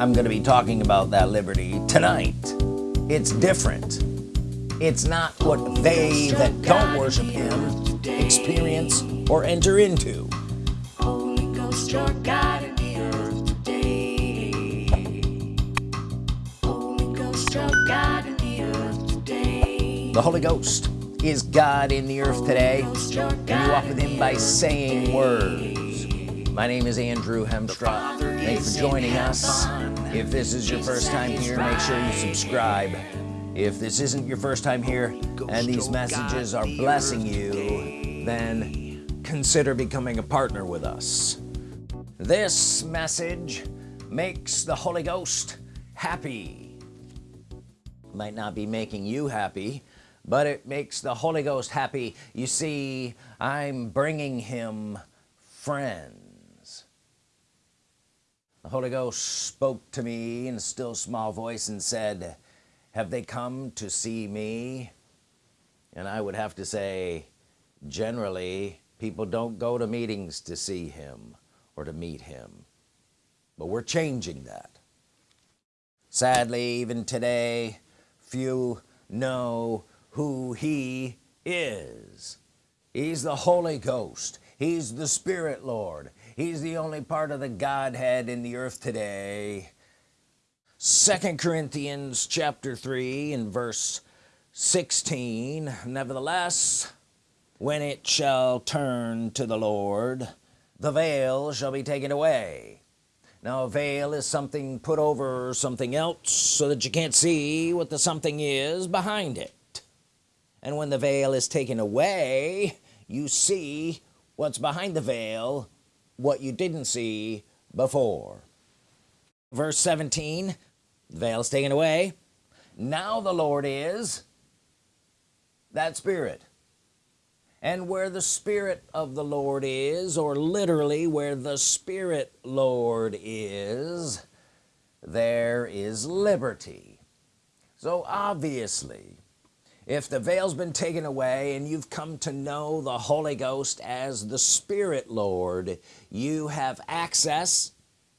I'm gonna be talking about that liberty tonight. It's different. It's not what they that don't worship him experience or enter into. Holy Ghost, your God in the earth today. Holy Ghost, your God in the earth today. the Holy Ghost is God in the earth today. And you walk with him by saying words my name is Andrew Hemstra. Thanks for joining us. If this is your first time here make sure you subscribe. If this isn't your first time here and these messages are blessing you then consider becoming a partner with us. This message makes the Holy Ghost happy. Might not be making you happy but it makes the Holy Ghost happy. You see I'm bringing him friends the Holy Ghost spoke to me in a still small voice and said have they come to see me? And I would have to say generally people don't go to meetings to see him or to meet him. But we're changing that. Sadly even today few know who he is. He's the Holy Ghost. He's the Spirit Lord he's the only part of the Godhead in the earth today. Second Corinthians chapter 3 and verse 16 nevertheless when it shall turn to the Lord the veil shall be taken away. Now a veil is something put over something else so that you can't see what the something is behind it. And when the veil is taken away you see what's behind the veil what you didn't see before. Verse 17 the veil is taken away. Now the Lord is that spirit. And where the Spirit of the Lord is or literally where the Spirit Lord is there is liberty. So obviously if the veil's been taken away and you've come to know the Holy Ghost as the Spirit Lord you have access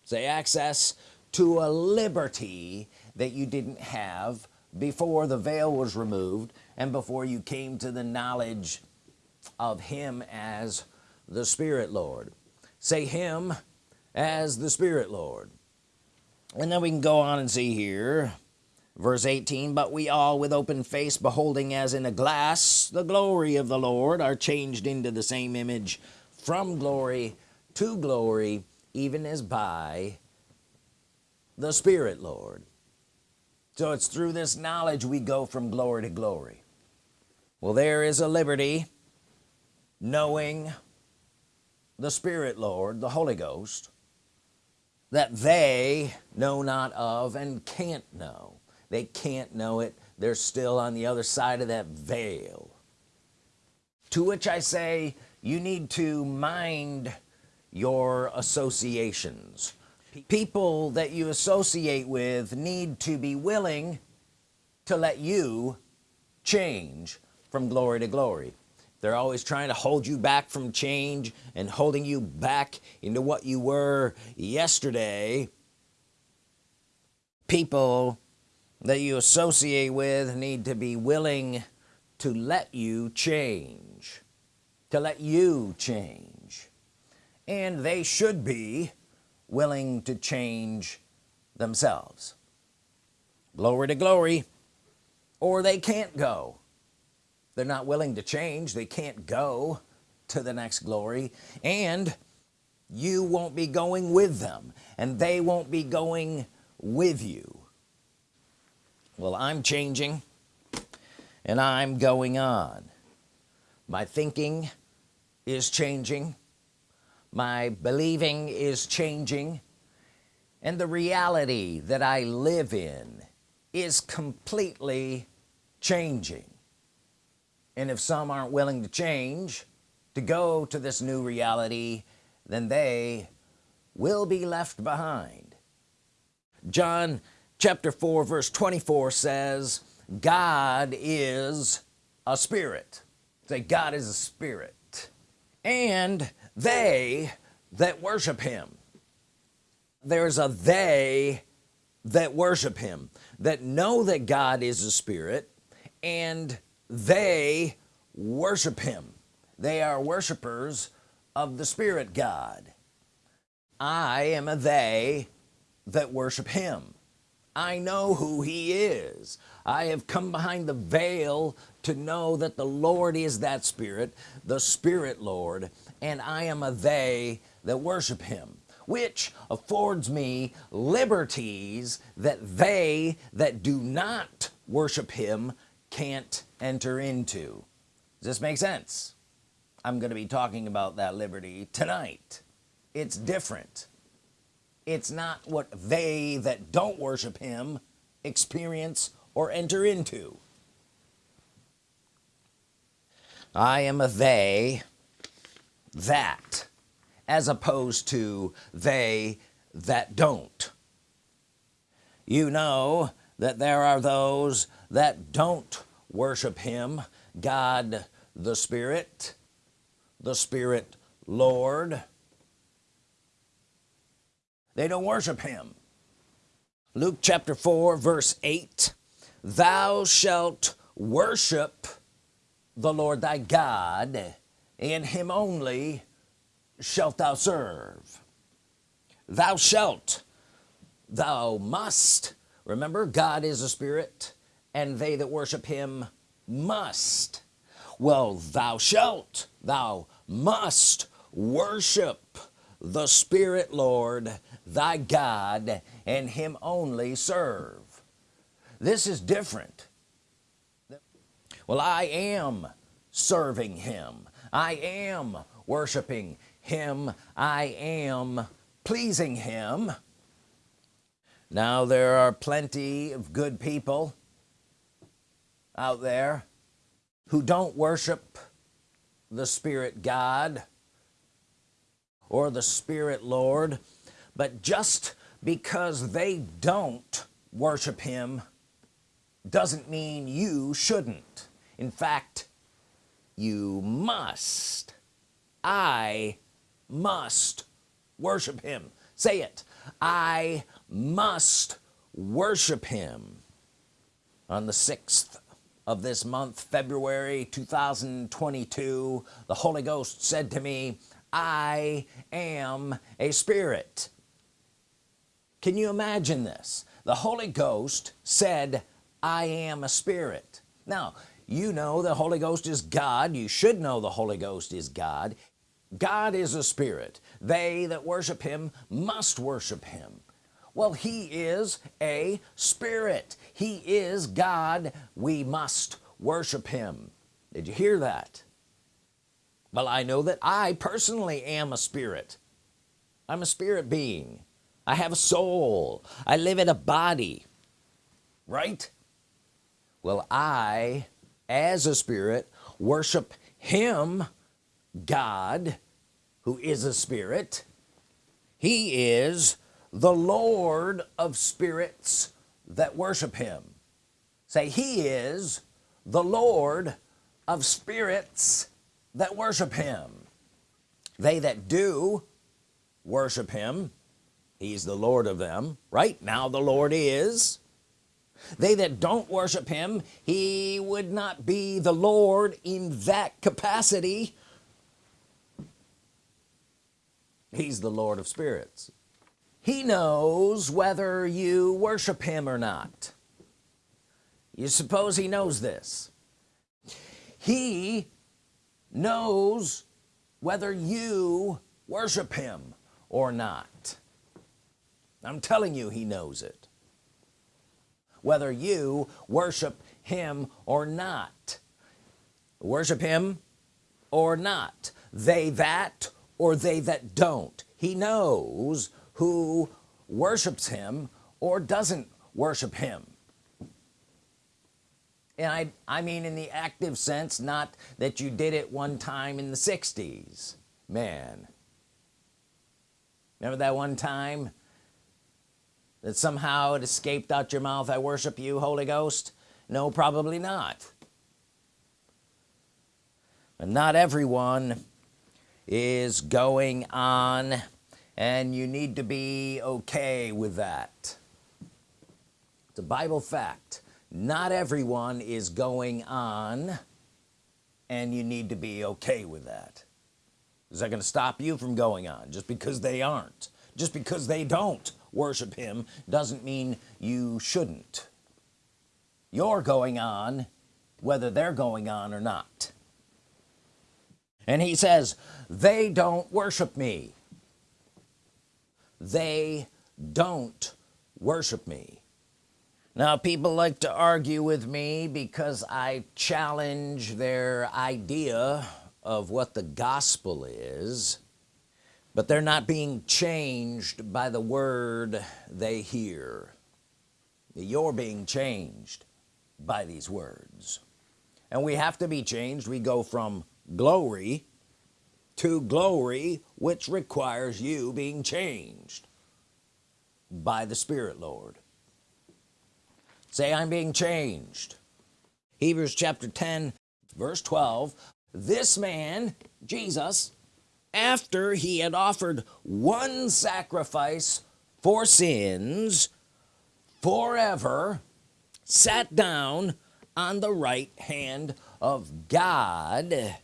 say access to a liberty that you didn't have before the veil was removed and before you came to the knowledge of him as the Spirit Lord. Say him as the Spirit Lord. And then we can go on and see here verse 18 but we all with open face beholding as in a glass the glory of the Lord are changed into the same image from glory to glory even as by the Spirit Lord. So it's through this knowledge we go from glory to glory. Well there is a liberty knowing the Spirit Lord the Holy Ghost that they know not of and can't know they can't know it. They're still on the other side of that veil. To which I say you need to mind your associations. People that you associate with need to be willing to let you change from glory to glory. They're always trying to hold you back from change and holding you back into what you were yesterday. People that you associate with need to be willing to let you change to let you change. And they should be willing to change themselves. Glory to glory. Or they can't go. They're not willing to change. They can't go to the next glory. And you won't be going with them. And they won't be going with you well I'm changing and I'm going on. My thinking is changing. My believing is changing. And the reality that I live in is completely changing. And if some aren't willing to change to go to this new reality then they will be left behind. John chapter 4 verse 24 says God is a spirit. Say God is a spirit. And they that worship him. There's a they that worship him that know that God is a spirit and they worship him. They are worshipers of the Spirit God. I am a they that worship him I know who he is. I have come behind the veil to know that the Lord is that spirit the Spirit Lord and I am a they that worship him which affords me liberties that they that do not worship him can't enter into. Does this make sense? I'm gonna be talking about that liberty tonight. It's different it's not what they that don't worship him experience or enter into. I am a they that as opposed to they that don't. You know that there are those that don't worship him God the Spirit the Spirit Lord they don't worship him. Luke chapter 4 verse 8 thou shalt worship the Lord thy God and him only shalt thou serve. Thou shalt thou must. Remember God is a spirit and they that worship him must. Well thou shalt thou must worship the Spirit Lord thy God and him only serve. This is different. Well I am serving him. I am worshiping him. I am pleasing him. Now there are plenty of good people out there who don't worship the Spirit God or the Spirit Lord but just because they don't worship him doesn't mean you shouldn't. In fact you must. I must worship him. Say it. I must worship him. On the 6th of this month February 2022 the Holy Ghost said to me I am a spirit. Can you imagine this? The Holy Ghost said I am a spirit. Now you know the Holy Ghost is God. You should know the Holy Ghost is God. God is a spirit. They that worship him must worship him. Well he is a spirit. He is God. We must worship him. Did you hear that well I know that I personally am a spirit. I'm a spirit being. I have a soul. I live in a body. Right? Well I as a spirit worship him God who is a spirit. He is the Lord of spirits that worship him. Say he is the Lord of spirits that worship him. They that do worship him he's the Lord of them right? Now the Lord is. They that don't worship him he would not be the Lord in that capacity. He's the Lord of spirits. He knows whether you worship him or not. You suppose he knows this. He knows whether you worship him or not. I'm telling you he knows it. Whether you worship him or not. Worship him or not. They that or they that don't. He knows who worships him or doesn't worship him and I I mean in the active sense not that you did it one time in the 60s man. Remember that one time that somehow it escaped out your mouth I worship you Holy Ghost no probably not. But not everyone is going on and you need to be okay with that. It's a Bible fact not everyone is going on and you need to be okay with that. Is that going to stop you from going on? Just because they aren't just because they don't worship him doesn't mean you shouldn't. You're going on whether they're going on or not. And he says they don't worship me. They don't worship me now people like to argue with me because I challenge their idea of what the gospel is but they're not being changed by the word they hear. You're being changed by these words. And we have to be changed. We go from glory to glory which requires you being changed by the Spirit Lord say I'm being changed. Hebrews chapter 10 verse 12 this man Jesus after he had offered one sacrifice for sins forever sat down on the right hand of God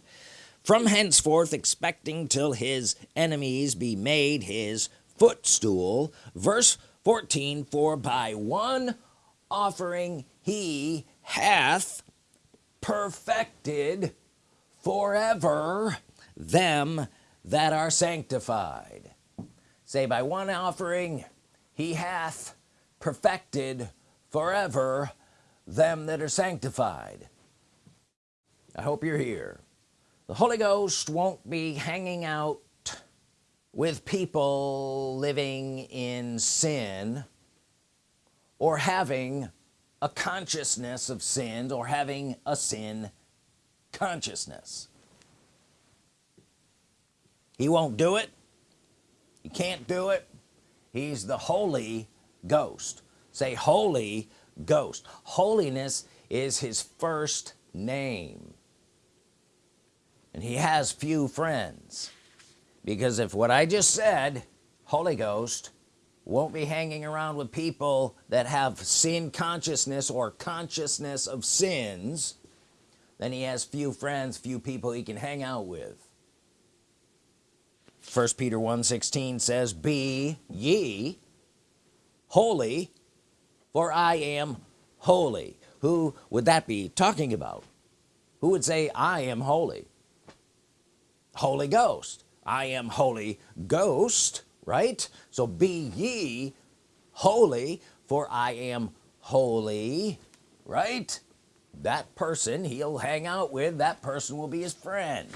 from henceforth expecting till his enemies be made his footstool. Verse 14 for by one offering he hath perfected forever them that are sanctified. Say by one offering he hath perfected forever them that are sanctified. I hope you're here. The Holy Ghost won't be hanging out with people living in sin or having a consciousness of sin or having a sin consciousness. He won't do it. He can't do it. He's the Holy Ghost. Say Holy Ghost. Holiness is his first name. And he has few friends. Because if what I just said Holy Ghost won't be hanging around with people that have sin consciousness or consciousness of sins then he has few friends few people he can hang out with. First Peter 1 16 says be ye holy for I am holy. Who would that be talking about? Who would say I am holy Holy Ghost. I am Holy Ghost right? So be ye holy for I am holy right? That person he'll hang out with that person will be his friend.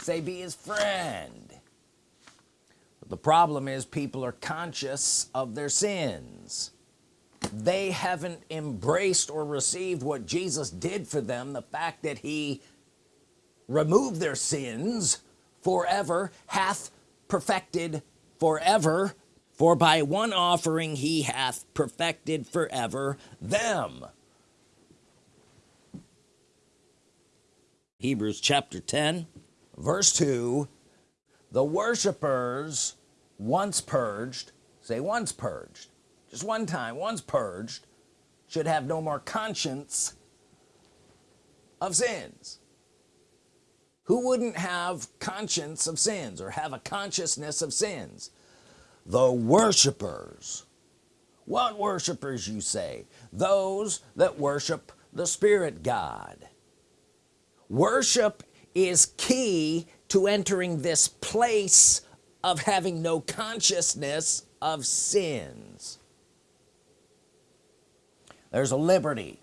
Say be his friend. But the problem is people are conscious of their sins. They haven't embraced or received what Jesus did for them the fact that he removed their sins forever hath perfected forever for by one offering he hath perfected forever them. Hebrews chapter 10 verse 2 the worshipers once purged say once purged just one time once purged should have no more conscience of sins who wouldn't have conscience of sins or have a consciousness of sins? The worshipers. What worshipers you say? Those that worship the Spirit God. Worship is key to entering this place of having no consciousness of sins. There's a liberty.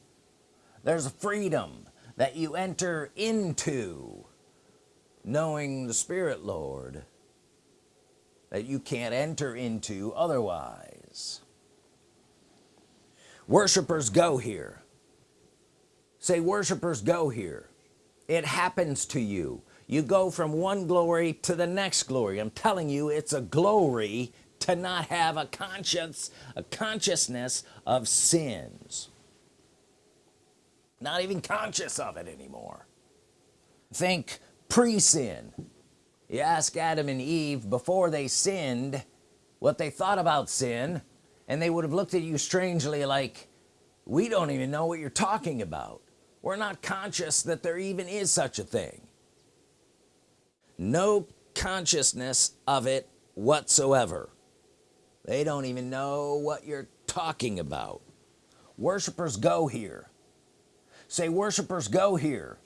There's a freedom that you enter into knowing the Spirit Lord that you can't enter into otherwise. Worshipers go here. Say worshipers go here. It happens to you. You go from one glory to the next glory. I'm telling you it's a glory to not have a conscience a consciousness of sins. Not even conscious of it anymore. Think pre-sin. You ask Adam and Eve before they sinned what they thought about sin and they would have looked at you strangely like we don't even know what you're talking about. We're not conscious that there even is such a thing. No consciousness of it whatsoever. They don't even know what you're talking about. Worshipers go here. Say worshipers go here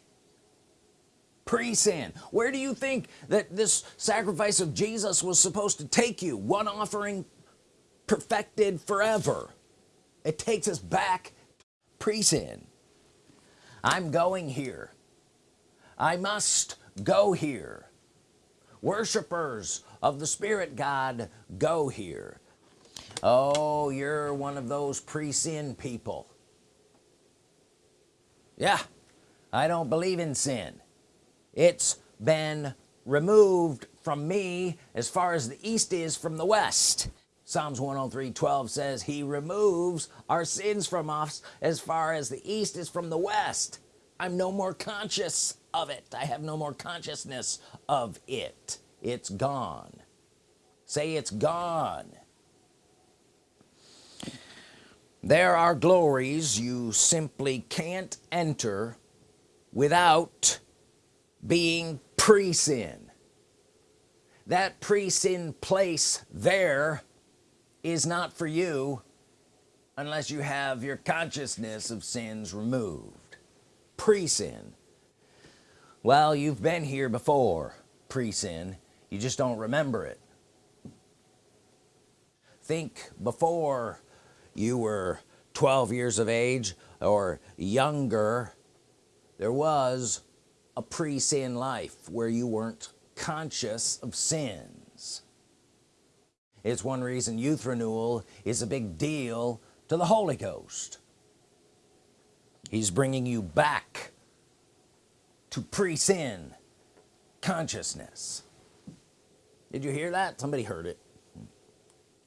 pre-sin. Where do you think that this sacrifice of Jesus was supposed to take you? One offering perfected forever. It takes us back pre-sin. I'm going here. I must go here. Worshipers of the Spirit God go here. Oh you're one of those pre-sin people. Yeah I don't believe in sin it's been removed from me as far as the east is from the west. Psalms 103 12 says he removes our sins from us as far as the east is from the west. I'm no more conscious of it. I have no more consciousness of it. It's gone. Say it's gone. There are glories you simply can't enter without being pre-sin that pre-sin place there is not for you unless you have your consciousness of sins removed. Pre-sin well you've been here before pre-sin you just don't remember it. Think before you were 12 years of age or younger there was a pre-sin life where you weren't conscious of sins. It's one reason youth renewal is a big deal to the Holy Ghost. He's bringing you back to pre-sin consciousness. Did you hear that? Somebody heard it.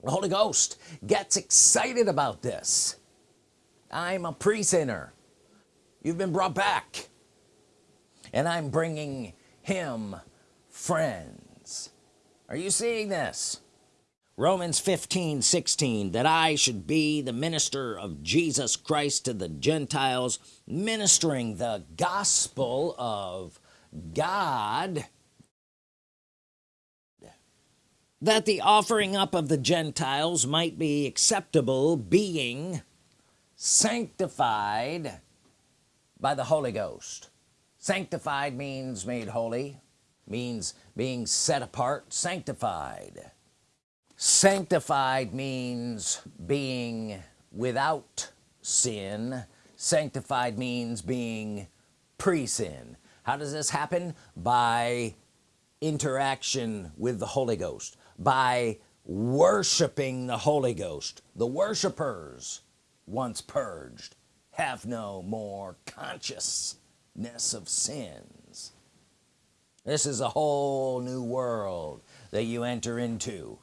The Holy Ghost gets excited about this. I'm a pre-sinner. You've been brought back and I'm bringing him friends. Are you seeing this? Romans 15 16 that I should be the minister of Jesus Christ to the Gentiles ministering the gospel of God that the offering up of the Gentiles might be acceptable being sanctified by the Holy Ghost sanctified means made holy means being set apart sanctified. Sanctified means being without sin. Sanctified means being pre-sin. How does this happen? By interaction with the Holy Ghost by worshiping the Holy Ghost. The worshipers once purged have no more consciousness of sins. This is a whole new world that you enter into.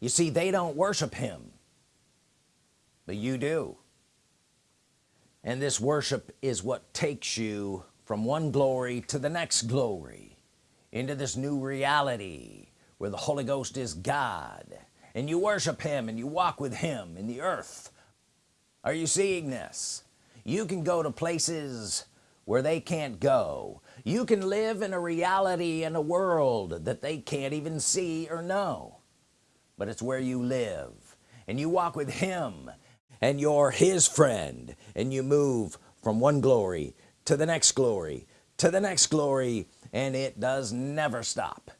You see they don't worship him but you do. And this worship is what takes you from one glory to the next glory into this new reality where the Holy Ghost is God and you worship him and you walk with him in the earth. Are you seeing this? You can go to places where they can't go. You can live in a reality in a world that they can't even see or know. But it's where you live and you walk with him and you're his friend and you move from one glory to the next glory to the next glory and it does never stop.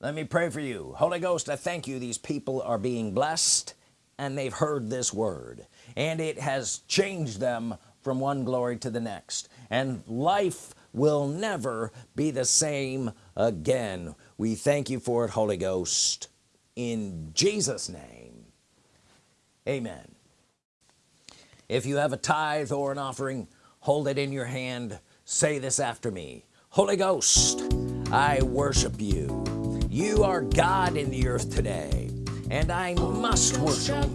Let me pray for you. Holy Ghost I thank you. These people are being blessed and they've heard this word and it has changed them from one glory to the next. And life will never be the same again. We thank you for it Holy Ghost. In Jesus name amen. If you have a tithe or an offering hold it in your hand. Say this after me. Holy Ghost I worship you. You are God in the earth today and I must worship.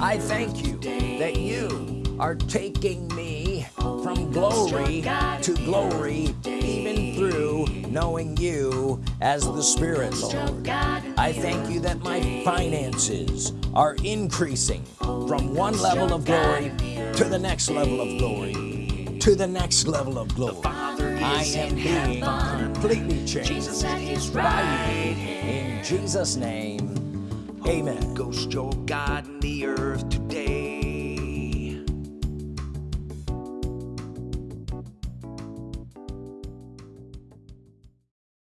I thank you that you are taking me from glory to glory even through knowing you as the Spirit Lord I thank you that my finances are increasing from one level of glory to the next level of glory, to the next level of glory. I am being completely changed by you. In Jesus' name, amen. Ghost, your God in the earth.